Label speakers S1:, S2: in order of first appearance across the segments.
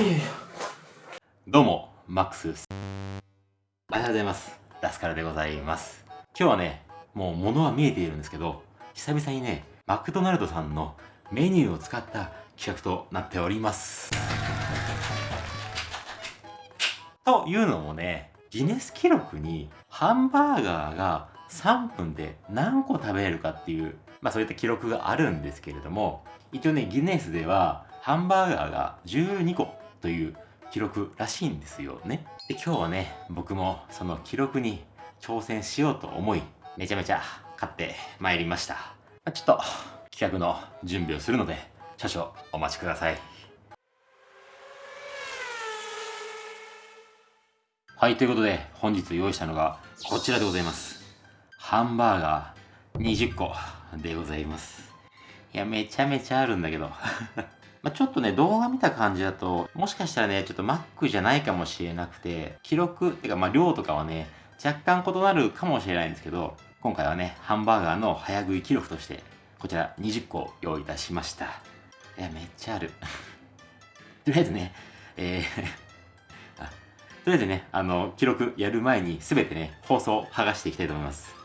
S1: いやいやどうも、マックスです。おはようございます。ラスカルでございます。今日はね、もう物は見えているんですけど、久々にね、マクドナルドさんのメニューを使った企画となっております。というのもね、ギネス記録にハンバーガーが3分で何個食べれるかっていう、まあそういった記録があるんですけれども、一応ね、ギネスではハンバーガーが12個という記録らしいんですよね。で、今日はね、僕もその記録に挑戦しようと思い、めちゃめちゃ買ってまいりました。ちょっと企画の準備をするので、少々お待ちください。はい、ということで本日用意したのがこちらでございます。ハンバーガー20個でございます。いや、めちゃめちゃあるんだけどまちょっとね、動画見た感じだと、もしかしたらね、ちょっと Mac じゃないかもしれなくて、記録、ってかまあ量とかはね、若干異なるかもしれないんですけど、今回はね、ハンバーガーの早食い記録として、こちら20個用意いたしました。いや、めっちゃある。とりあえずね、えー、とりあえずね、あの、記録やる前に全てね、放送剥がしていきたいと思います。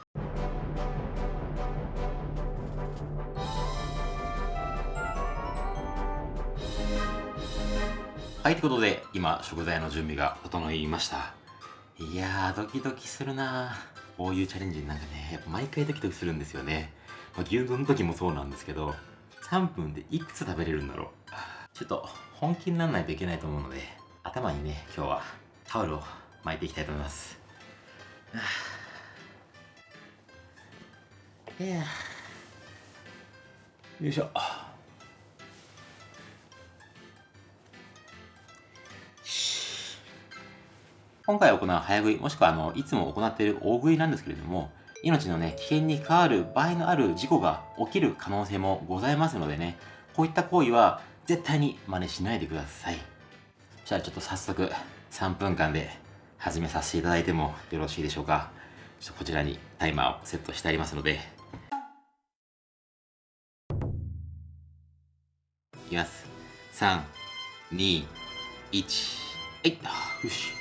S1: はい、ということで、今、食材の準備が整いました。いやー、ドキドキするなこういうチャレンジなんかね、やっぱ毎回ドキドキするんですよね。まあ、牛丼の時もそうなんですけど、3分でいくつ食べれるんだろう。ちょっと、本気にならないといけないと思うので、頭にね、今日はタオルを巻いていきたいと思います。いやよいしょ。今回行う早食い、もしくはあのいつも行っている大食いなんですけれども、命のね、危険に関わる場合のある事故が起きる可能性もございますのでね、こういった行為は絶対に真似しないでください。じゃあちょっと早速3分間で始めさせていただいてもよろしいでしょうか。ちょっとこちらにタイマーをセットしてありますので。いきます。3、2、1、はい、よし。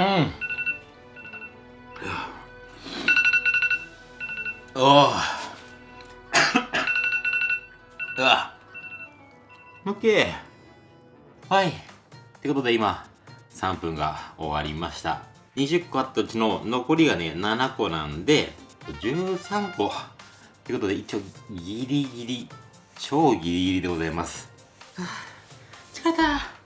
S1: うん。おおうわオッケーはい。ってことで今3分が終わりました。20個あったうちの残りがね7個なんで13個。ってことで一応ギリギリ超ギリギリでございます。はあ。疲れた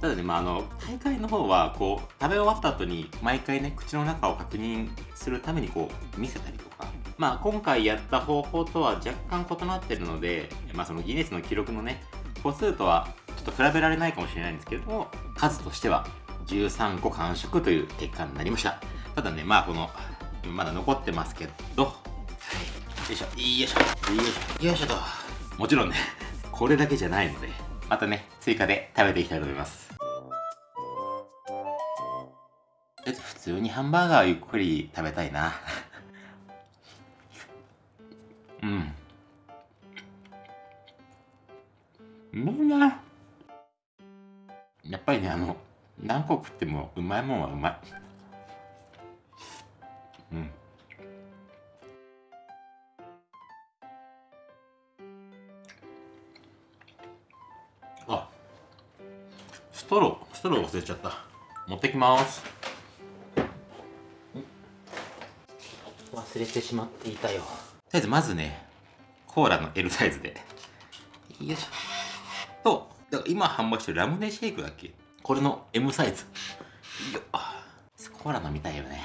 S1: ただね、まあ、あの大会の方はこう食べ終わった後に毎回ね口の中を確認するためにこう見せたりとかまあ今回やった方法とは若干異なってるので、まあ、そのギネスの記録のね個数とはちょっと比べられないかもしれないんですけれども数としては13個完食という結果になりました。ただねまあこのまだ残ってますけどよいしょよいしょよいしょよいしょと。もちろんねこれだけじゃないのでまたね追加で食べていきたいと思います。えっと普通にハンバーガーをゆっくり食べたいな。うん。うまいなやっぱりねあの何個食ってもうまいもんはうまい。うん。ストロー忘れちゃった。持ってきます。忘れてしまっていたよ。とりあえずまずねコーラの L サイズで。よいしょ。とだから今販売してるラムネシェイクだっけ？これの M サイズ。よコーラ飲みたいよね。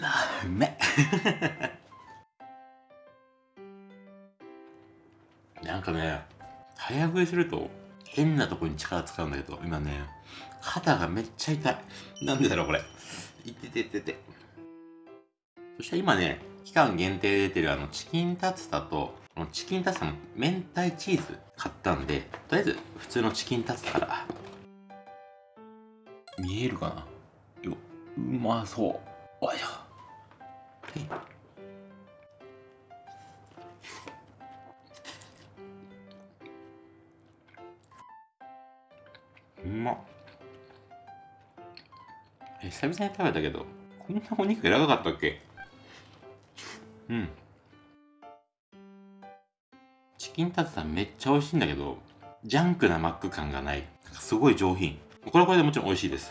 S1: あうめ なんかね早食いすると変なとこに力使うんだけど今ね肩がめっちゃ痛い。なんでだろうこれ。いってててて。そして今ね期間限定で出てるあのチキンタツタとこのチキンタツタの明太チーズ買ったんでとりあえず普通のチキンタツタから。見えるかな？ようまそう。おいしょ。うまっ。え久々に食べたけどこんなお肉柔らかかったっけ？うん。チキンタツタめっちゃ美味しいんだけどジャンクなマック感がない。すごい上品。これはこれでもちろん美味しいです。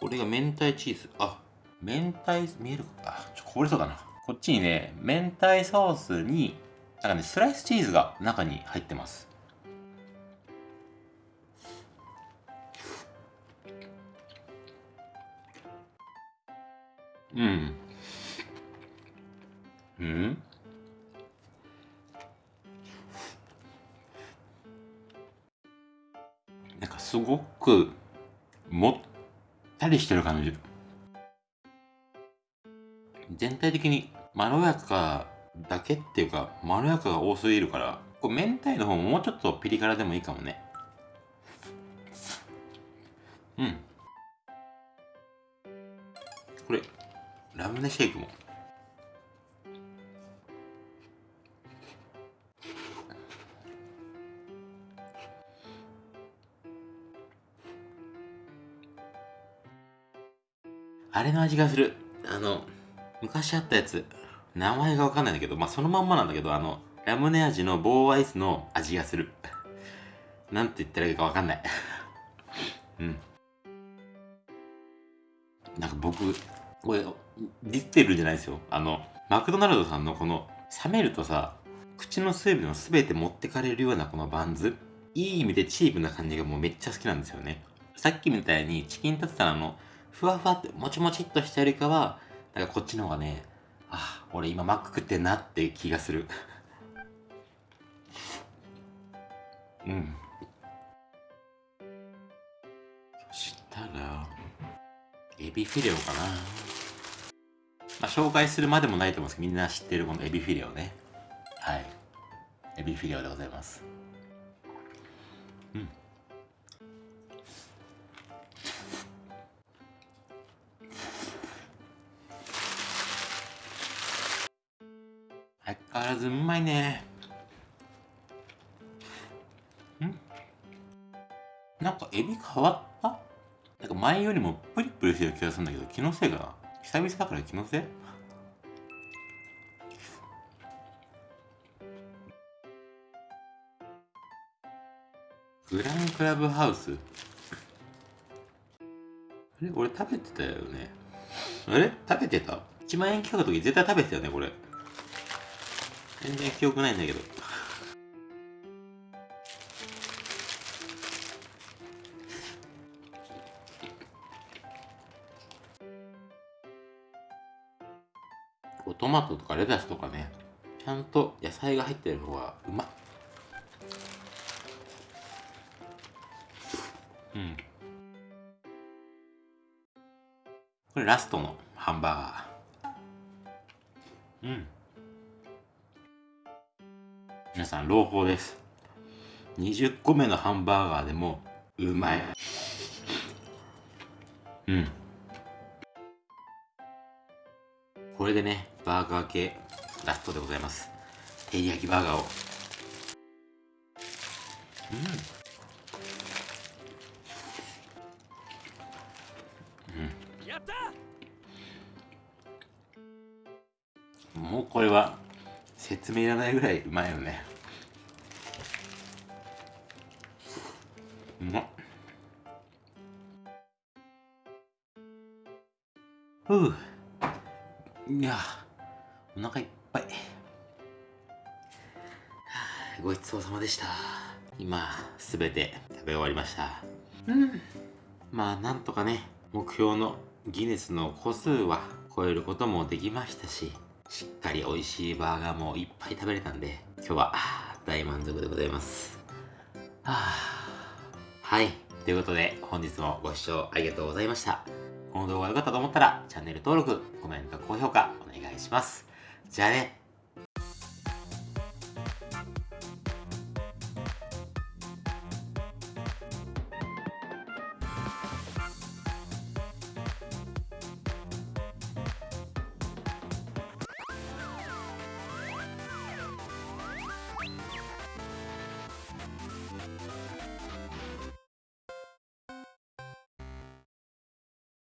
S1: これが明太チーズ。あ明太見えるか？あちょこぼれそうだな。こっちにね明太ソースになんかねスライスチーズが中に入ってます。うん。うん。なんかすごくもったりしてる感じ。全体的にまろやかだけっていうかまろやかが多すぎるからこう明太の方ももうちょっとピリ辛でもいいかもね。うん。これラムネシェイクも。あれの味がする。あの昔あったやつ。名前がわかんないんだけどまあそのまんまなんだけどあのラムネ味の棒アイスの味がする。なんて言ったらいいかわかんない。うん。なんか僕これディスってるんじゃないですよ。あのマクドナルドさんのこの冷めるとさ口の水分を全て持ってかれるようなこのバンズ。いい意味でチープな感じがもうめっちゃ好きなんですよね。さっきみたいにチキンタツタのふわふわってもちもちっとしたよりかはなんかこっちの方がねあ俺今マック食ってんなって気がする。うん。そしたらエビフィレオかな。まあ紹介するまでもないと思うんですけどみんな知ってるこのエビフィレオね。はい。エビフィレオでございます。うん。相変わらずうまいね。んかエビ変わっなんか前よりもプリプリしてる気がするんだけど気のせいかな？久々だから気のせい？グランクラブハウス？あれ？俺食べてたよね？あれ？食べてた ?1 万円企画の時絶対食べてたよねこれ。全然記憶ないんだけど。トマトとかレタスとかねちゃんと野菜が入ってる方がうまっうん。これラストのハンバーガー。うん。皆さん朗報です。20個目のハンバーガーでもうまい。うん。これでねバーガー系ラストでございます。照り焼きバーガーを。うん。やったもうこれは説明いらないぐらいうまいよね。うまっ。ふう。いや。お腹いっぱい。はあごちそうさまでした。今すべて食べ終わりました。うん。まあなんとかね目標のギネスの個数は超えることもできましたししっかり美味しいバーガーもいっぱい食べれたんで今日は大満足でございます。はあ。はい。ということで本日もご視聴ありがとうございました。この動画が良かったと思ったらチャンネル登録コメント高評価お願いしますじゃあね。